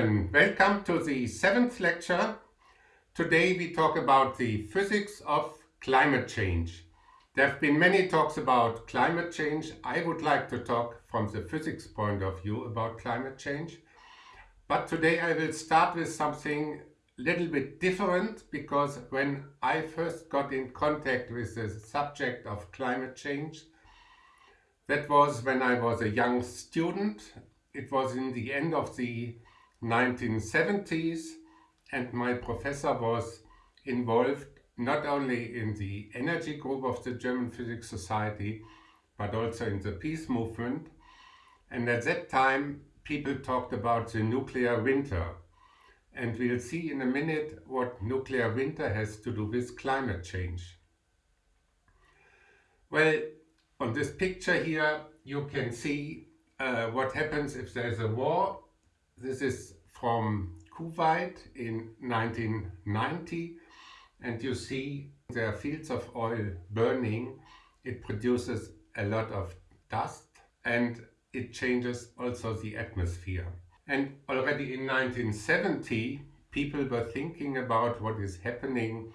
welcome to the seventh lecture. Today we talk about the physics of climate change. There have been many talks about climate change. I would like to talk from the physics point of view about climate change. But today I will start with something a little bit different because when I first got in contact with the subject of climate change, that was when I was a young student. It was in the end of the 1970s and my professor was involved not only in the energy group of the German Physics Society but also in the peace movement. And at that time people talked about the nuclear winter. And we'll see in a minute what nuclear winter has to do with climate change. Well, on this picture here you can see uh, what happens if there's a war this is from Kuwait in 1990 and you see there are fields of oil burning. It produces a lot of dust and it changes also the atmosphere. And already in 1970 people were thinking about what is happening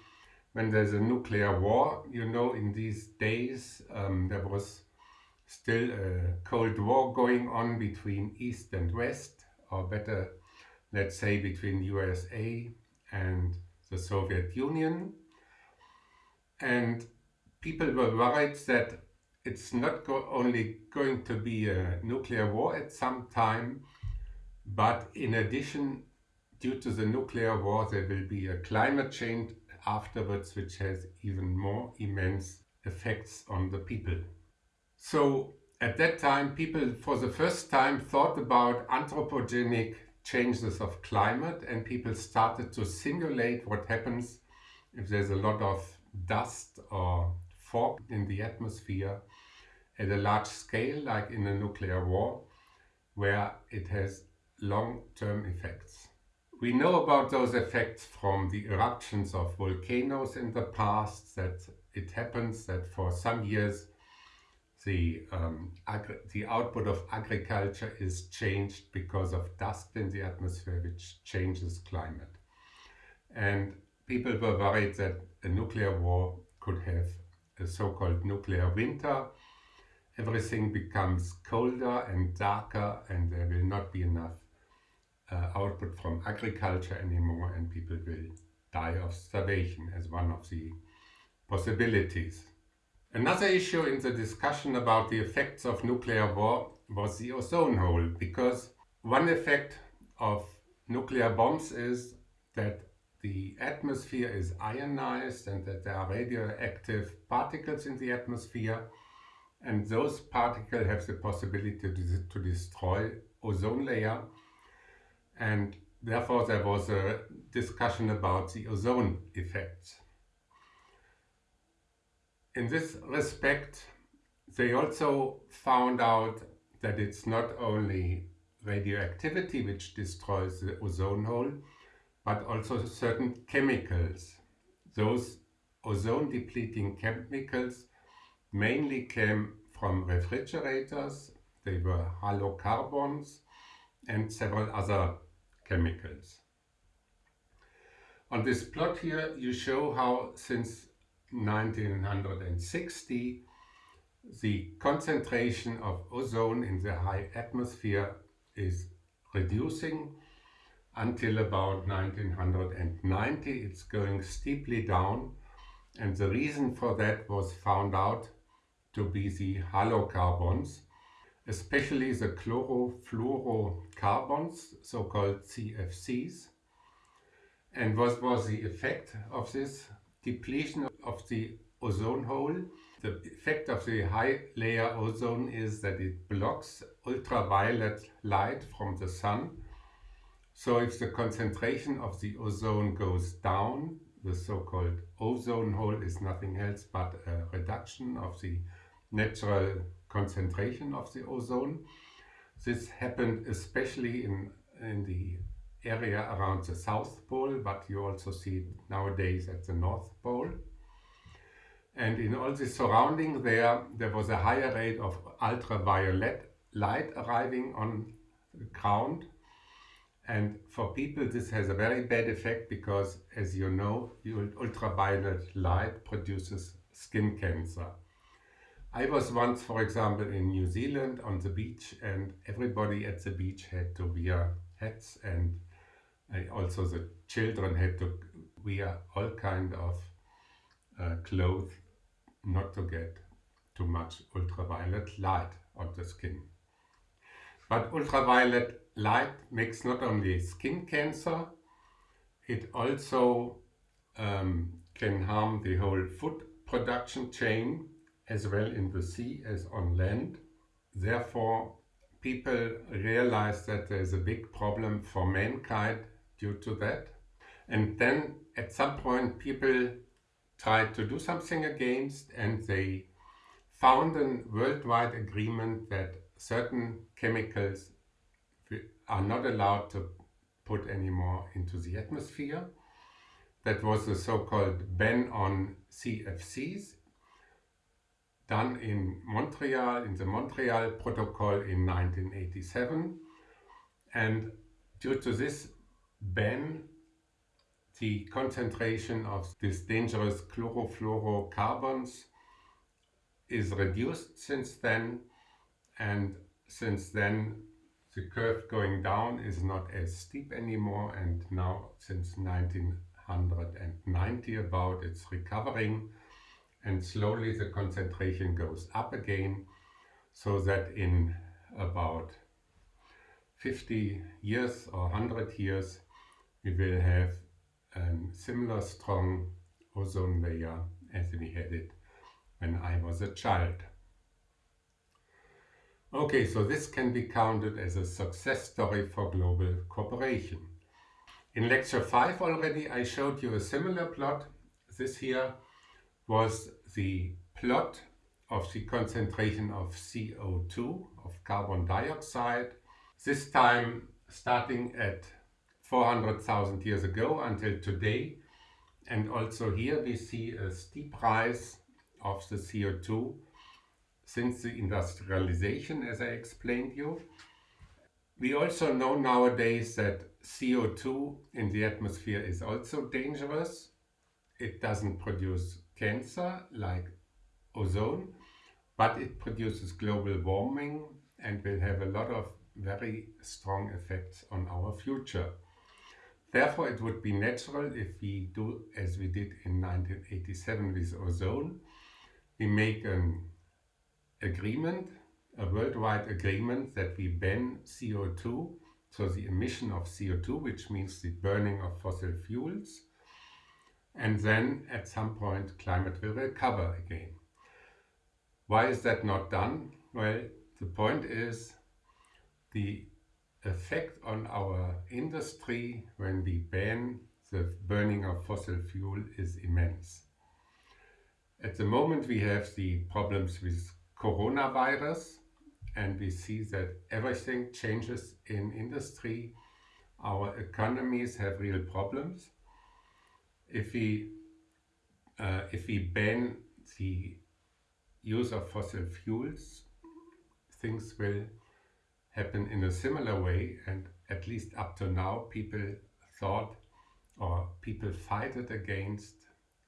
when there's a nuclear war. You know in these days um, there was still a Cold War going on between East and West or better let's say between USA and the Soviet Union and people were worried that it's not go only going to be a nuclear war at some time but in addition due to the nuclear war there will be a climate change afterwards which has even more immense effects on the people. So at that time people for the first time thought about anthropogenic changes of climate and people started to simulate what happens if there's a lot of dust or fog in the atmosphere at a large scale like in a nuclear war where it has long-term effects. We know about those effects from the eruptions of volcanoes in the past that it happens that for some years the, um, the output of agriculture is changed because of dust in the atmosphere which changes climate. And people were worried that a nuclear war could have a so-called nuclear winter. Everything becomes colder and darker and there will not be enough uh, output from agriculture anymore and people will die of starvation as one of the possibilities. Another issue in the discussion about the effects of nuclear war was the ozone hole, because one effect of nuclear bombs is that the atmosphere is ionized and that there are radioactive particles in the atmosphere and those particles have the possibility to, to destroy ozone layer and therefore there was a discussion about the ozone effects. In this respect, they also found out that it's not only radioactivity which destroys the ozone hole, but also certain chemicals. Those ozone depleting chemicals mainly came from refrigerators, they were halocarbons and several other chemicals. On this plot here you show how since 1960 the concentration of ozone in the high atmosphere is reducing until about 1990 it's going steeply down. And the reason for that was found out to be the halocarbons especially the chlorofluorocarbons so-called CFCs and what was the effect of this depletion of the ozone hole. The effect of the high layer ozone is that it blocks ultraviolet light from the sun. So if the concentration of the ozone goes down, the so-called ozone hole is nothing else but a reduction of the natural concentration of the ozone. This happened especially in, in the area around the South Pole, but you also see it nowadays at the North Pole. And in all the surrounding there, there was a higher rate of ultraviolet light arriving on the ground. And for people this has a very bad effect because as you know, ultraviolet light produces skin cancer. I was once, for example, in New Zealand on the beach and everybody at the beach had to wear hats and also the children had to wear all kind of uh, clothes not to get too much ultraviolet light on the skin. But ultraviolet light makes not only skin cancer, it also um, can harm the whole food production chain as well in the sea as on land. Therefore, people realize that there's a big problem for mankind due to that. And then at some point people tried to do something against and they found a worldwide agreement that certain chemicals are not allowed to put anymore into the atmosphere. That was the so-called ban on CFCs done in Montreal, in the Montreal Protocol in 1987. And due to this ban, the concentration of these dangerous chlorofluorocarbons is reduced since then and since then the curve going down is not as steep anymore and now since 1990 about it's recovering and slowly the concentration goes up again so that in about 50 years or 100 years we will have a similar strong ozone layer as we had it when I was a child. Okay, so this can be counted as a success story for global cooperation. In lecture 5 already I showed you a similar plot. This here was the plot of the concentration of CO2, of carbon dioxide, this time starting at 400,000 years ago until today. And also here we see a steep rise of the CO2 since the industrialization, as I explained you. We also know nowadays that CO2 in the atmosphere is also dangerous. It doesn't produce cancer like ozone, but it produces global warming and will have a lot of very strong effects on our future. Therefore, it would be natural if we do as we did in 1987 with ozone. We make an agreement, a worldwide agreement that we ban CO2, so the emission of CO2, which means the burning of fossil fuels, and then at some point climate will recover again. Why is that not done? Well, the point is the effect on our industry when we ban the burning of fossil fuel is immense. At the moment we have the problems with coronavirus and we see that everything changes in industry. Our economies have real problems if we uh, if we ban the use of fossil fuels, things will happen in a similar way and at least up to now people thought or people fight it against,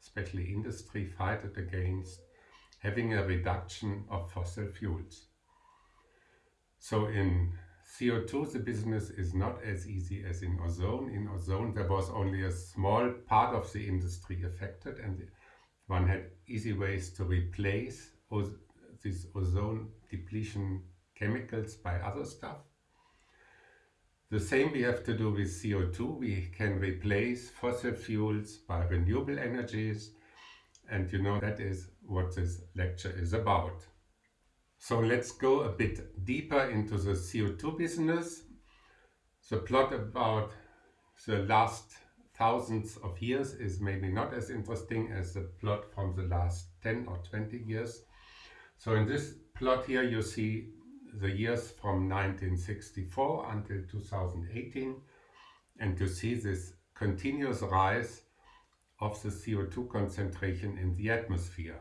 especially industry fight it against having a reduction of fossil fuels. So in CO2, the business is not as easy as in ozone. In ozone, there was only a small part of the industry affected and one had easy ways to replace these ozone depletion chemicals by other stuff. The same we have to do with CO2. We can replace fossil fuels by renewable energies. And you know that is what this lecture is about. So let's go a bit deeper into the CO2 business. The plot about the last thousands of years is maybe not as interesting as the plot from the last 10 or 20 years. So in this plot here you see the years from 1964 until 2018 and you see this continuous rise of the CO2 concentration in the atmosphere.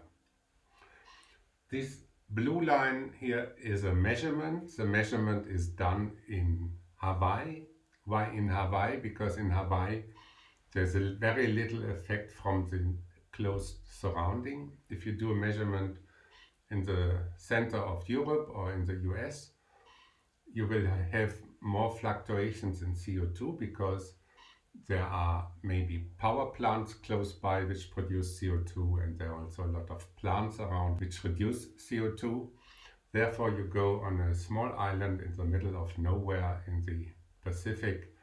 This blue line here is a measurement. The measurement is done in Hawaii Why in Hawaii? Because in Hawaii there's a very little effect from the closed surrounding. If you do a measurement in the center of Europe or in the US, you will have more fluctuations in CO2 because there are maybe power plants close by which produce CO2 and there are also a lot of plants around which reduce CO2. Therefore you go on a small island in the middle of nowhere in the Pacific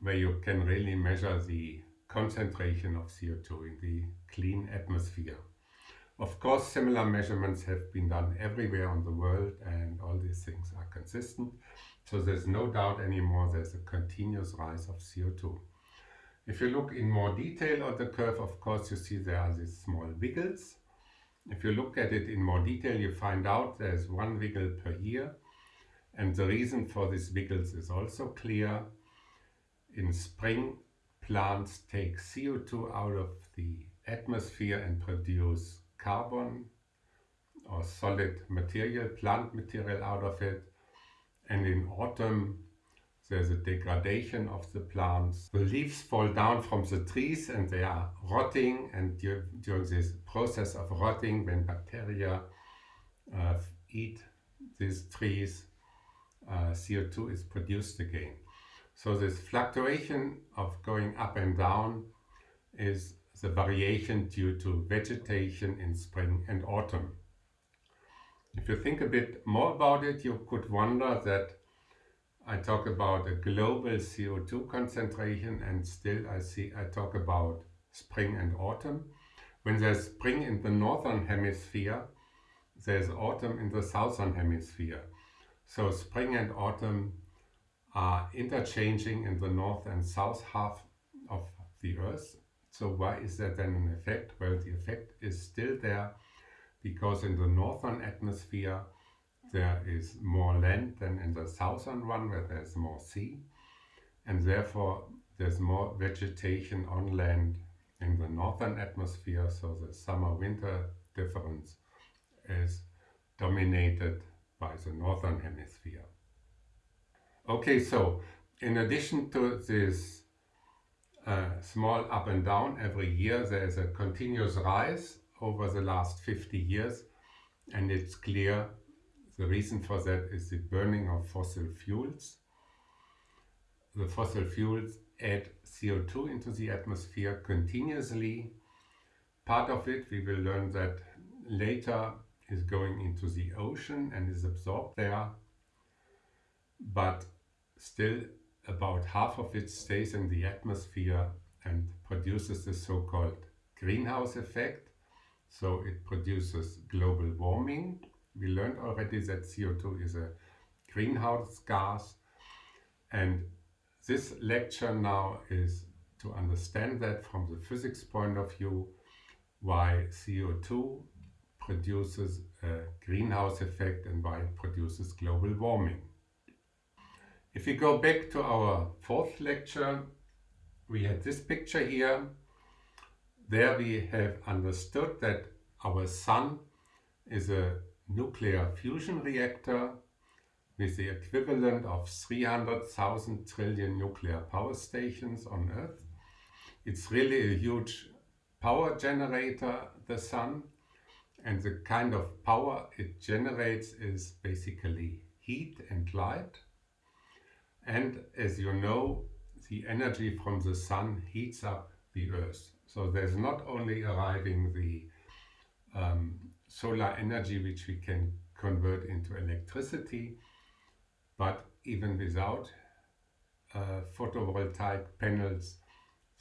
where you can really measure the concentration of CO2 in the clean atmosphere. Of course, similar measurements have been done everywhere on the world and all these things are consistent. So there's no doubt anymore there's a continuous rise of CO2. If you look in more detail at the curve, of course, you see there are these small wiggles. If you look at it in more detail, you find out there's one wiggle per year. And the reason for these wiggles is also clear. In spring, plants take CO2 out of the atmosphere and produce carbon or solid material, plant material out of it. And in autumn, there's a degradation of the plants. The leaves fall down from the trees and they are rotting and during this process of rotting, when bacteria uh, eat these trees, uh, CO2 is produced again. So this fluctuation of going up and down is the variation due to vegetation in spring and autumn. If you think a bit more about it, you could wonder that I talk about a global CO2 concentration and still I see I talk about spring and autumn. When there's spring in the northern hemisphere, there's autumn in the southern hemisphere. So spring and autumn are interchanging in the north and south half of the earth. So why is there then an effect? Well, the effect is still there because in the northern atmosphere there is more land than in the southern one where there's more sea and therefore there's more vegetation on land in the northern atmosphere so the summer-winter difference is dominated by the northern hemisphere. Okay, so in addition to this small up and down every year, there is a continuous rise over the last 50 years and it's clear the reason for that is the burning of fossil fuels. The fossil fuels add CO2 into the atmosphere continuously. Part of it, we will learn that later, is going into the ocean and is absorbed there. But still about half of it stays in the atmosphere and produces the so-called greenhouse effect. So it produces global warming we learned already that CO2 is a greenhouse gas and this lecture now is to understand that from the physics point of view why CO2 produces a greenhouse effect and why it produces global warming. If we go back to our fourth lecture, we had this picture here. There we have understood that our sun is a nuclear fusion reactor with the equivalent of 300,000 trillion nuclear power stations on Earth. It's really a huge power generator, the sun, and the kind of power it generates is basically heat and light. And as you know, the energy from the sun heats up the Earth. So there's not only arriving the um, solar energy which we can convert into electricity, but even without uh, photovoltaic panels,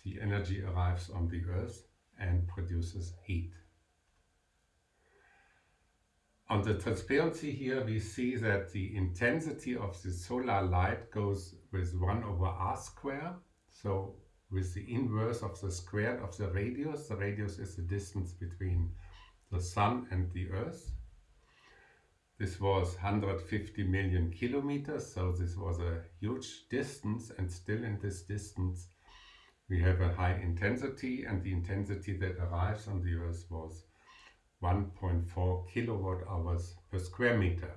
the energy arrives on the earth and produces heat. On the transparency here we see that the intensity of the solar light goes with 1 over r square. So with the inverse of the square of the radius, the radius is the distance between the Sun and the Earth. This was 150 million kilometers, so this was a huge distance and still in this distance we have a high intensity and the intensity that arrives on the Earth was 1.4 kilowatt hours per square meter.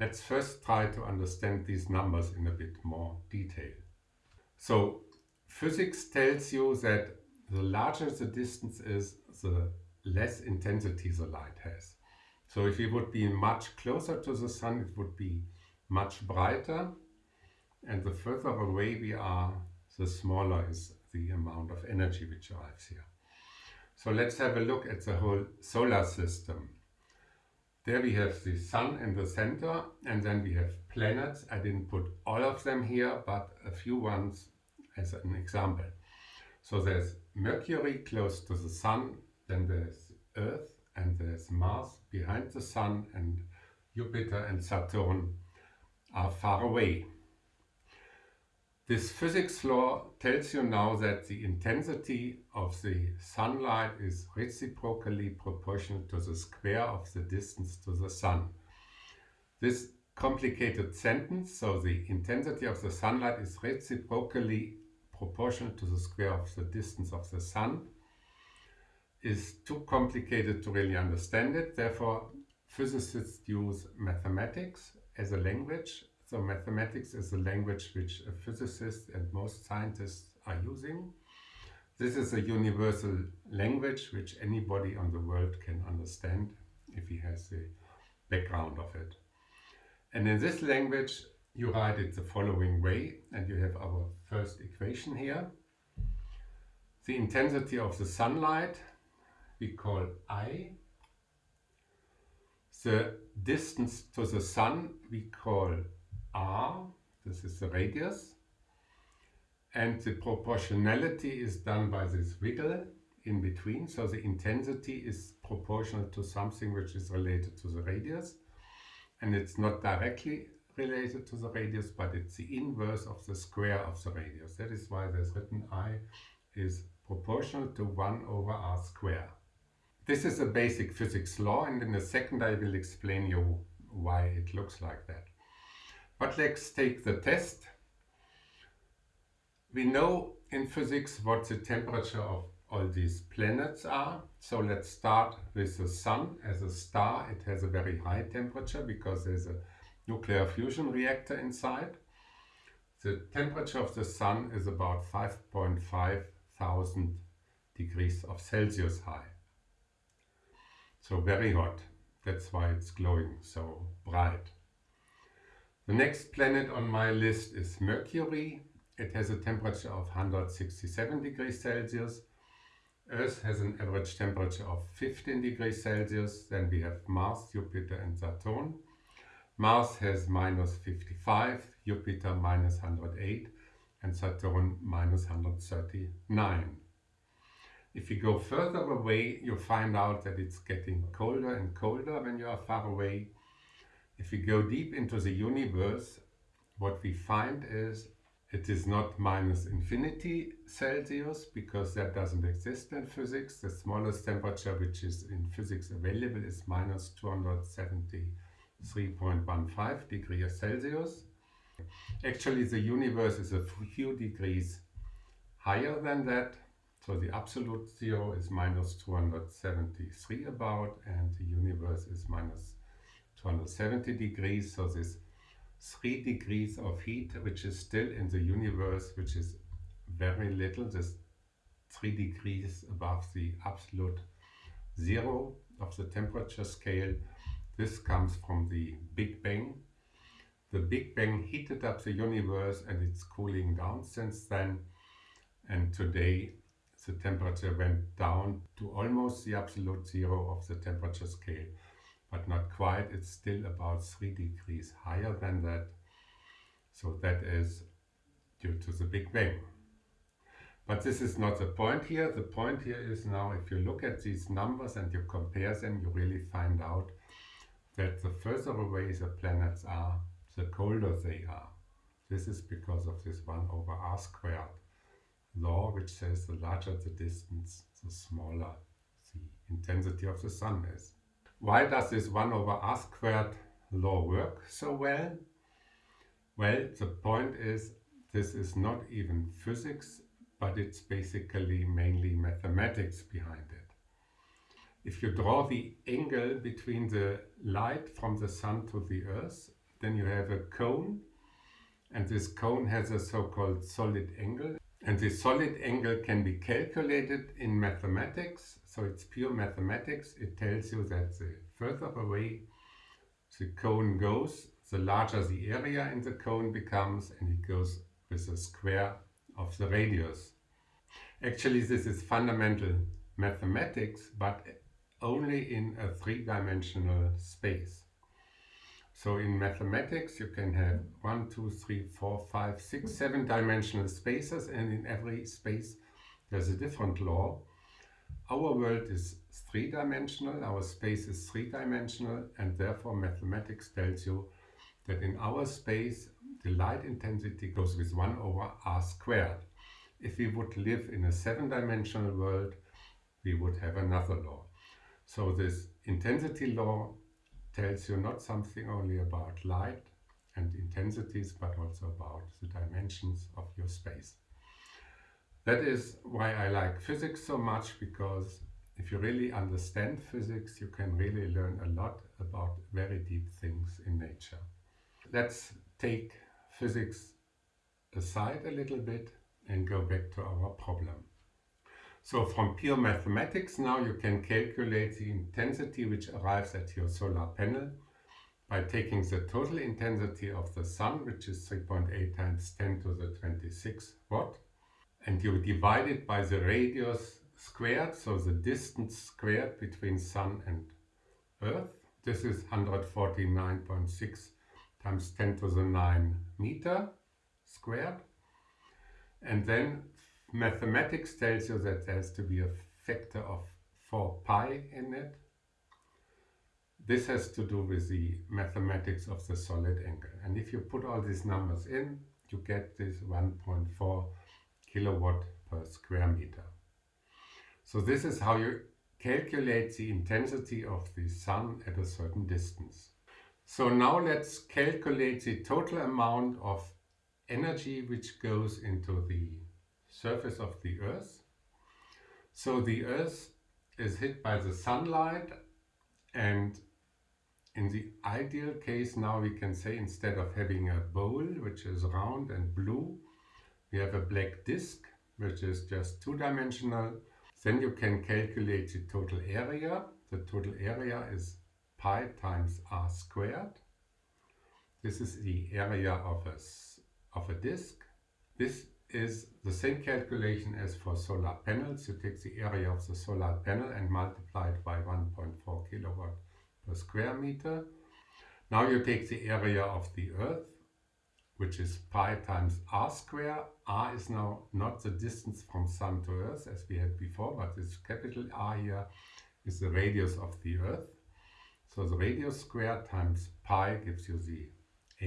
Let's first try to understand these numbers in a bit more detail. So physics tells you that the larger the distance is, the less intensity the light has. So if it would be much closer to the sun, it would be much brighter. And the further away we are, the smaller is the amount of energy which arrives here. So let's have a look at the whole solar system. There we have the sun in the center and then we have planets. I didn't put all of them here, but a few ones as an example. So there's Mercury close to the sun, then there's Earth and there's Mars behind the sun and Jupiter and Saturn are far away. This physics law tells you now that the intensity of the sunlight is reciprocally proportional to the square of the distance to the sun. This complicated sentence, so the intensity of the sunlight is reciprocally proportional to the square of the distance of the sun, is too complicated to really understand it. Therefore, physicists use mathematics as a language so mathematics is a language which a physicist and most scientists are using. This is a universal language which anybody on the world can understand if he has the background of it. And in this language you write it the following way and you have our first equation here. The intensity of the sunlight we call I. The distance to the sun we call r, this is the radius, and the proportionality is done by this wiggle in between, so the intensity is proportional to something which is related to the radius, and it's not directly related to the radius, but it's the inverse of the square of the radius. That is why there's written I is proportional to 1 over r square. This is a basic physics law and in a second I will explain you why it looks like that. But let's take the test. We know in physics what the temperature of all these planets are. So let's start with the Sun. As a star, it has a very high temperature because there's a nuclear fusion reactor inside. The temperature of the Sun is about 5.5 thousand degrees of Celsius high. So very hot. That's why it's glowing so bright. The next planet on my list is Mercury. It has a temperature of 167 degrees Celsius. Earth has an average temperature of 15 degrees Celsius. Then we have Mars, Jupiter and Saturn. Mars has minus 55, Jupiter minus 108 and Saturn minus 139. If you go further away, you find out that it's getting colder and colder when you are far away. If we go deep into the universe, what we find is it is not minus infinity Celsius because that doesn't exist in physics. The smallest temperature which is in physics available is minus 273.15 degrees Celsius. Actually the universe is a few degrees higher than that. So the absolute zero is minus 273 about and the universe is minus 270 degrees, so this 3 degrees of heat, which is still in the universe, which is very little, this 3 degrees above the absolute zero of the temperature scale. This comes from the Big Bang. The Big Bang heated up the universe and it's cooling down since then. And today the temperature went down to almost the absolute zero of the temperature scale but not quite. It's still about 3 degrees higher than that. So that is due to the Big Bang. But this is not the point here. The point here is now if you look at these numbers and you compare them, you really find out that the further away the planets are, the colder they are. This is because of this 1 over r squared law, which says the larger the distance, the smaller the intensity of the sun is. Why does this 1 over r squared law work so well? Well, the point is this is not even physics, but it's basically mainly mathematics behind it. If you draw the angle between the light from the sun to the earth, then you have a cone and this cone has a so-called solid angle and the solid angle can be calculated in mathematics so it's pure mathematics. It tells you that the further away the cone goes the larger the area in the cone becomes and it goes with the square of the radius. Actually this is fundamental mathematics but only in a three-dimensional space. So in mathematics you can have one, two, three, four, five, six, seven dimensional spaces and in every space there's a different law. Our world is three-dimensional, our space is three-dimensional and therefore mathematics tells you that in our space the light intensity goes with 1 over r squared. If we would live in a seven-dimensional world we would have another law. So this intensity law tells you not something only about light and intensities, but also about the dimensions of your space. That is why I like physics so much, because if you really understand physics, you can really learn a lot about very deep things in nature. Let's take physics aside a little bit and go back to our problem. So from pure mathematics now you can calculate the intensity which arrives at your solar panel by taking the total intensity of the sun, which is 3.8 times 10 to the 26 watt, and you divide it by the radius squared, so the distance squared between sun and earth. This is 149.6 times 10 to the 9 meter squared. And then mathematics tells you that there has to be a factor of 4 pi in it. This has to do with the mathematics of the solid angle. And if you put all these numbers in, you get this 1.4 kilowatt per square meter. So this is how you calculate the intensity of the sun at a certain distance. So now let's calculate the total amount of energy which goes into the surface of the earth. So the earth is hit by the sunlight and in the ideal case now we can say instead of having a bowl which is round and blue we have a black disk which is just two-dimensional. Then you can calculate the total area. The total area is pi times r squared. This is the area of a, of a disk. This is the same calculation as for solar panels. You take the area of the solar panel and multiply it by 1.4 kilowatt per square meter. Now you take the area of the earth, which is pi times r square. r is now not the distance from sun to earth as we had before, but this capital R here is the radius of the earth. So the radius squared times pi gives you the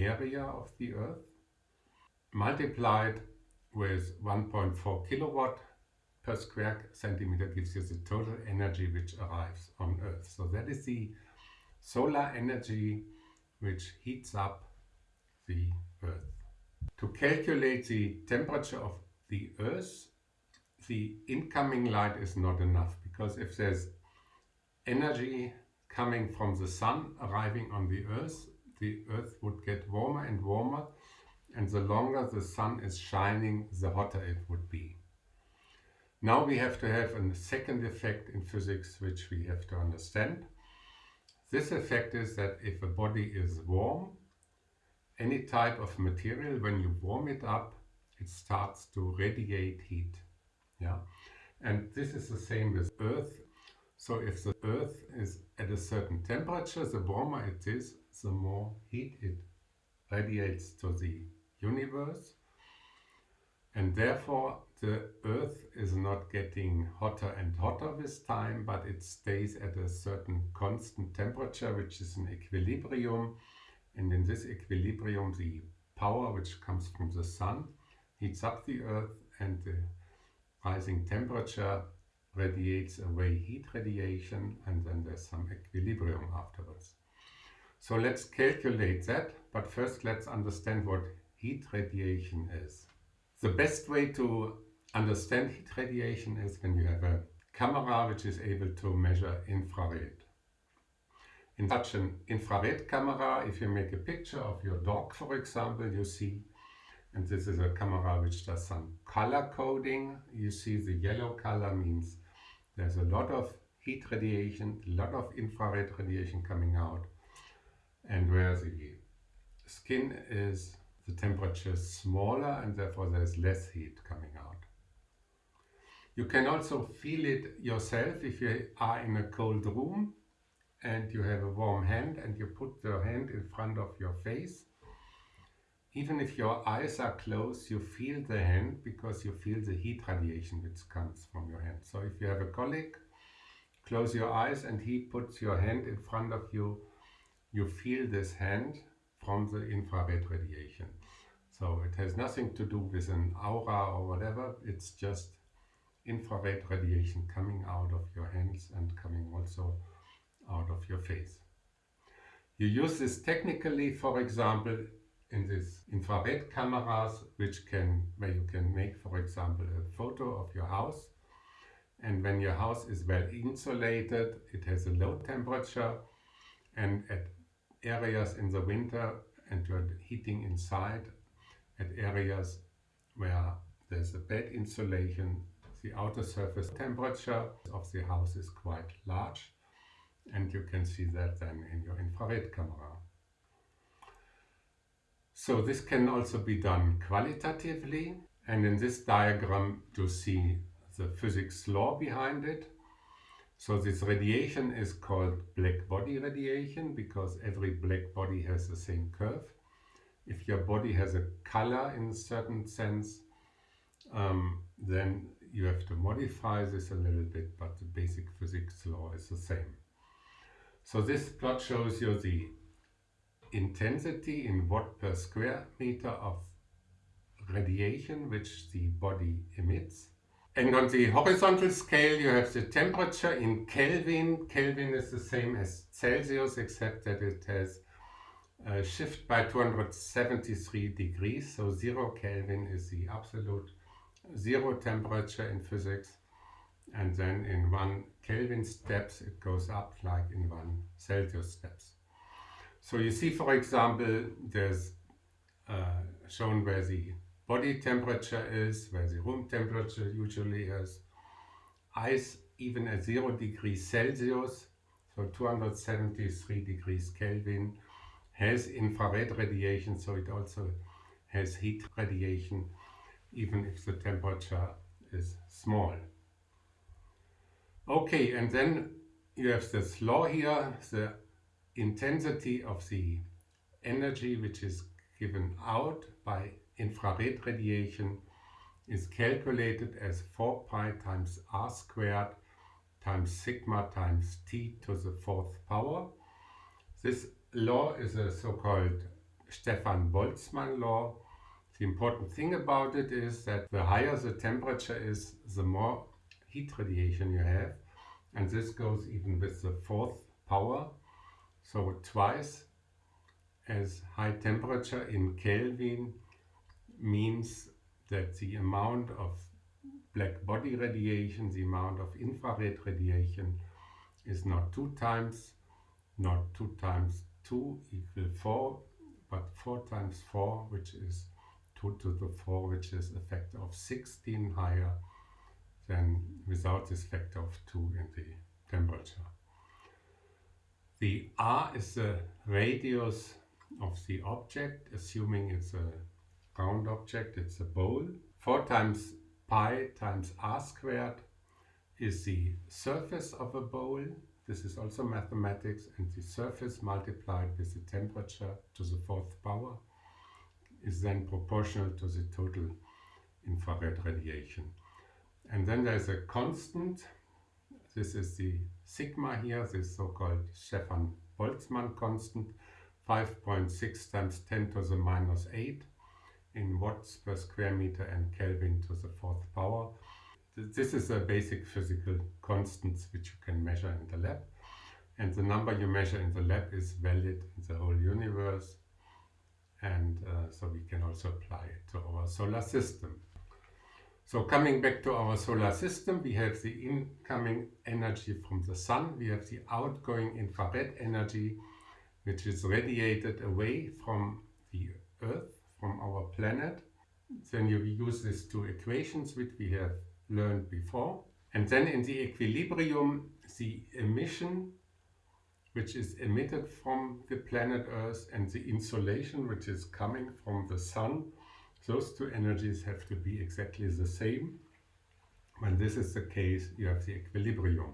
area of the earth multiplied with 1.4 kilowatt per square centimeter gives you the total energy which arrives on Earth. So that is the solar energy which heats up the Earth. To calculate the temperature of the Earth, the incoming light is not enough because if there's energy coming from the sun arriving on the Earth, the Earth would get warmer and warmer and the longer the sun is shining, the hotter it would be. Now we have to have a second effect in physics which we have to understand. This effect is that if a body is warm, any type of material, when you warm it up, it starts to radiate heat. Yeah, And this is the same with Earth. So if the Earth is at a certain temperature, the warmer it is, the more heat it radiates to the universe and therefore the earth is not getting hotter and hotter with time but it stays at a certain constant temperature which is an equilibrium and in this equilibrium the power which comes from the sun heats up the earth and the rising temperature radiates away heat radiation and then there's some equilibrium afterwards. So let's calculate that, but first let's understand what heat radiation is. The best way to understand heat radiation is when you have a camera which is able to measure infrared. In such an infrared camera, if you make a picture of your dog, for example, you see and this is a camera which does some color coding. You see the yellow color means there's a lot of heat radiation, a lot of infrared radiation coming out. And where the skin is, the temperature is smaller and therefore there's less heat coming out. You can also feel it yourself if you are in a cold room and you have a warm hand and you put your hand in front of your face even if your eyes are closed, you feel the hand because you feel the heat radiation which comes from your hand. So if you have a colleague, close your eyes and he puts your hand in front of you, you feel this hand from the infrared radiation. So it has nothing to do with an aura or whatever, it's just infrared radiation coming out of your hands and coming also out of your face. You use this technically, for example, in these infrared cameras which can where you can make for example a photo of your house. And when your house is well insulated it has a low temperature. And at areas in the winter and you're heating inside at areas where there's a bad insulation the outer surface temperature of the house is quite large and you can see that then in your infrared camera. So this can also be done qualitatively and in this diagram you see the physics law behind it. So this radiation is called black body radiation because every black body has the same curve. If your body has a color in a certain sense, um, then you have to modify this a little bit, but the basic physics law is the same. So this plot shows you the intensity in watt per square meter of radiation which the body emits. And on the horizontal scale you have the temperature in Kelvin. Kelvin is the same as Celsius except that it has a shift by 273 degrees. So zero Kelvin is the absolute zero temperature in physics. And then in one Kelvin steps it goes up like in one Celsius steps. So you see, for example, there's uh, shown where the body temperature is, where the room temperature usually is. Ice even at 0 degrees Celsius, so 273 degrees Kelvin, has infrared radiation, so it also has heat radiation, even if the temperature is small. Okay, and then you have this law here, the intensity of the energy which is given out by infrared radiation is calculated as 4 pi times r squared times sigma times t to the fourth power. This law is a so-called Stefan Boltzmann law. The important thing about it is that the higher the temperature is, the more heat radiation you have. And this goes even with the fourth power. So twice as high temperature in Kelvin means that the amount of black body radiation, the amount of infrared radiation is not two times, not two times two equal four, but four times four, which is two to the four, which is a factor of 16 higher than without this factor of two in the temperature. The r is the radius of the object, assuming it's a round object, it's a bowl. 4 times pi times r squared is the surface of a bowl. This is also mathematics and the surface multiplied with the temperature to the fourth power is then proportional to the total infrared radiation. And then there's a constant this is the sigma here, this so-called Stefan Boltzmann constant, 5.6 times 10 to the minus 8 in watts per square meter and Kelvin to the fourth power. This is a basic physical constants which you can measure in the lab. And the number you measure in the lab is valid in the whole universe. And uh, so we can also apply it to our solar system. So coming back to our solar system, we have the incoming energy from the sun, we have the outgoing infrared energy, which is radiated away from the Earth, from our planet. then you use these two equations which we have learned before. And then in the equilibrium, the emission which is emitted from the planet Earth and the insolation which is coming from the sun, those two energies have to be exactly the same. When this is the case, you have the equilibrium.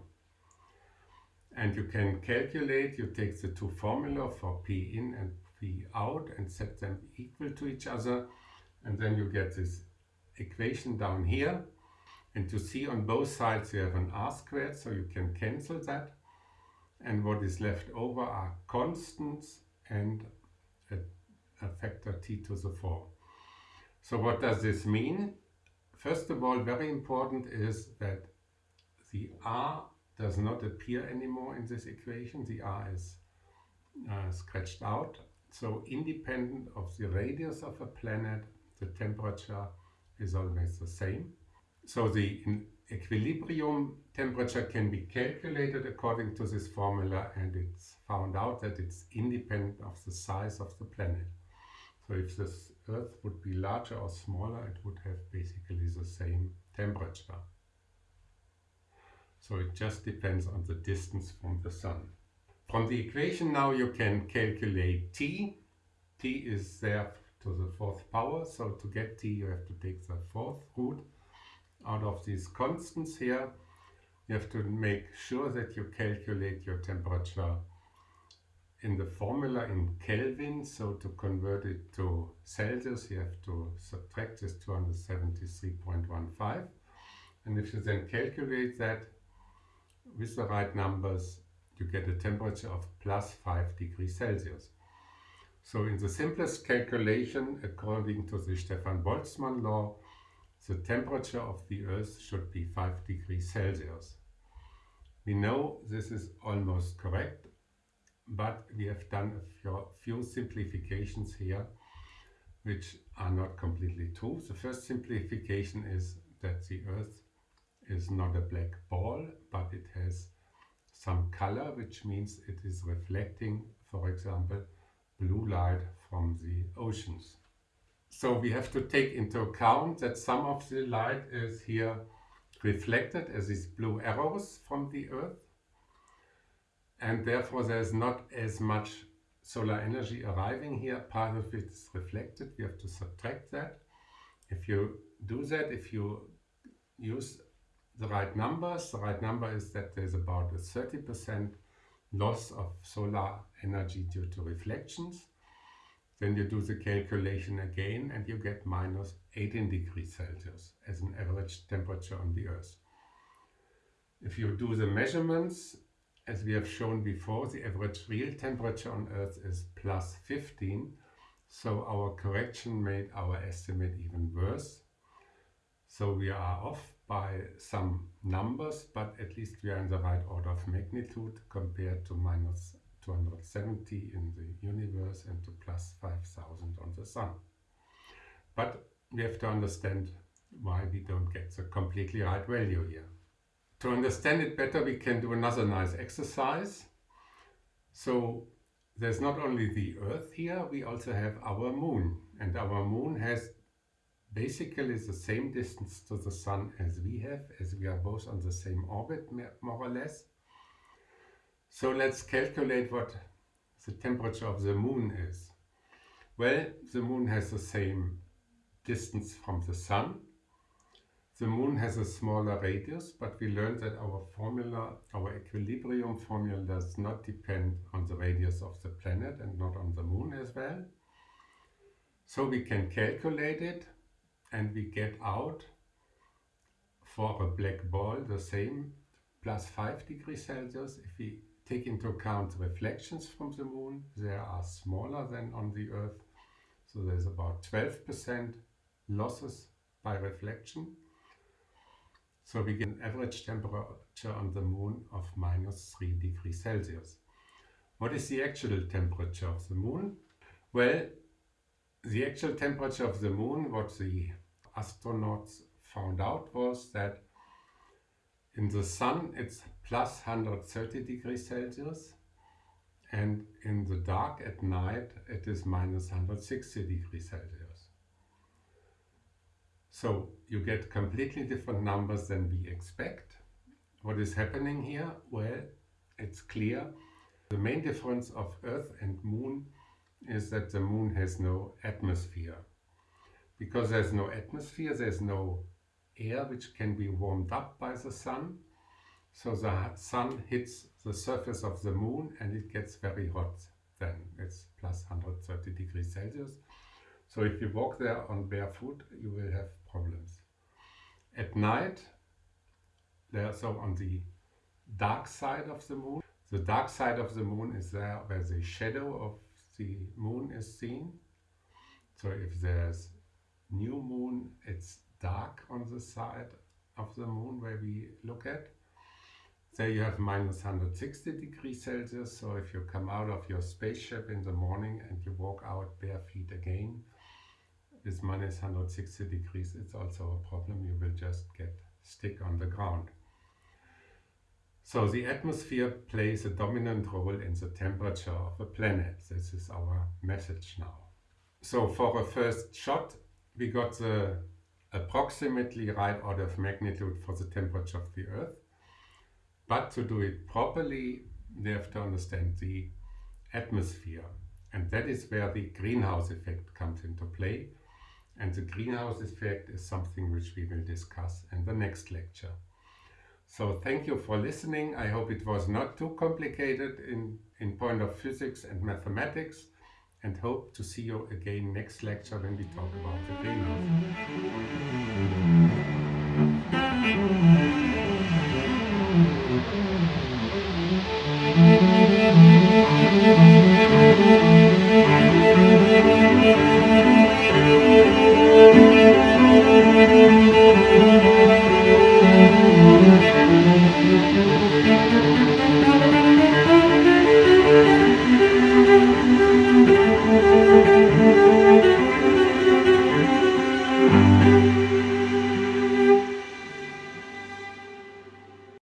And you can calculate, you take the two formula for P in and P out and set them equal to each other. And then you get this equation down here. And to see on both sides you have an r squared, so you can cancel that and what is left over are constants and a, a factor t to the 4. So what does this mean? First of all, very important is that the r does not appear anymore in this equation. The r is uh, scratched out. So independent of the radius of a planet, the temperature is always the same. So the equilibrium temperature can be calculated according to this formula and it's found out that it's independent of the size of the planet. So if this Earth would be larger or smaller, it would have basically the same temperature. So it just depends on the distance from the Sun. From the equation now you can calculate T. T is there to the fourth power, so to get T you have to take the fourth root out of these constants here, you have to make sure that you calculate your temperature in the formula in Kelvin. So to convert it to Celsius, you have to subtract this 273.15. And if you then calculate that with the right numbers, you get a temperature of plus 5 degrees Celsius. So in the simplest calculation, according to the Stefan Boltzmann law, the temperature of the Earth should be 5 degrees Celsius. We know this is almost correct, but we have done a few simplifications here which are not completely true. The first simplification is that the Earth is not a black ball, but it has some color, which means it is reflecting, for example, blue light from the oceans. So we have to take into account that some of the light is here reflected as these blue arrows from the Earth. And therefore there's not as much solar energy arriving here. Part of it is reflected. We have to subtract that. If you do that, if you use the right numbers, the right number is that there's about a 30% loss of solar energy due to reflections. Then you do the calculation again and you get minus 18 degrees Celsius as an average temperature on the Earth. If you do the measurements, as we have shown before, the average real temperature on Earth is plus 15. So our correction made our estimate even worse. So we are off by some numbers, but at least we are in the right order of magnitude compared to minus 270 in the universe and to plus 5000 on the sun. But we have to understand why we don't get the completely right value here. To understand it better we can do another nice exercise. So there's not only the Earth here, we also have our Moon. And our Moon has basically the same distance to the Sun as we have, as we are both on the same orbit, more or less. So let's calculate what the temperature of the moon is. Well, the moon has the same distance from the sun. The moon has a smaller radius, but we learned that our formula, our equilibrium formula does not depend on the radius of the planet and not on the moon as well. So we can calculate it and we get out for a black ball the same plus 5 degrees Celsius if we take into account reflections from the moon. They are smaller than on the Earth. So there's about 12% losses by reflection. So we get an average temperature on the moon of minus 3 degrees Celsius. What is the actual temperature of the moon? Well, the actual temperature of the moon, what the astronauts found out was that in the sun it's plus 130 degrees Celsius and in the dark at night it is minus 160 degrees Celsius. So you get completely different numbers than we expect. What is happening here? Well, it's clear. The main difference of Earth and Moon is that the Moon has no atmosphere. Because there's no atmosphere, there's no air which can be warmed up by the Sun. So the Sun hits the surface of the Moon and it gets very hot then. It's plus 130 degrees Celsius. So if you walk there on barefoot, you will have problems. At night, so on the dark side of the moon, the dark side of the moon is there where the shadow of the moon is seen. So if there's new moon, it's dark on the side of the moon where we look at. There you have minus 160 degrees Celsius. So if you come out of your spaceship in the morning and you walk out bare feet again, with minus 160 degrees, it's also a problem. You will just get stick on the ground. So the atmosphere plays a dominant role in the temperature of a planet. This is our message now. So for a first shot, we got the approximately right order of magnitude for the temperature of the Earth. But to do it properly, we have to understand the atmosphere. And that is where the greenhouse effect comes into play. And the greenhouse effect is something which we will discuss in the next lecture. So thank you for listening. I hope it was not too complicated in, in point of physics and mathematics and hope to see you again next lecture when we talk about the greenhouse. Thank you.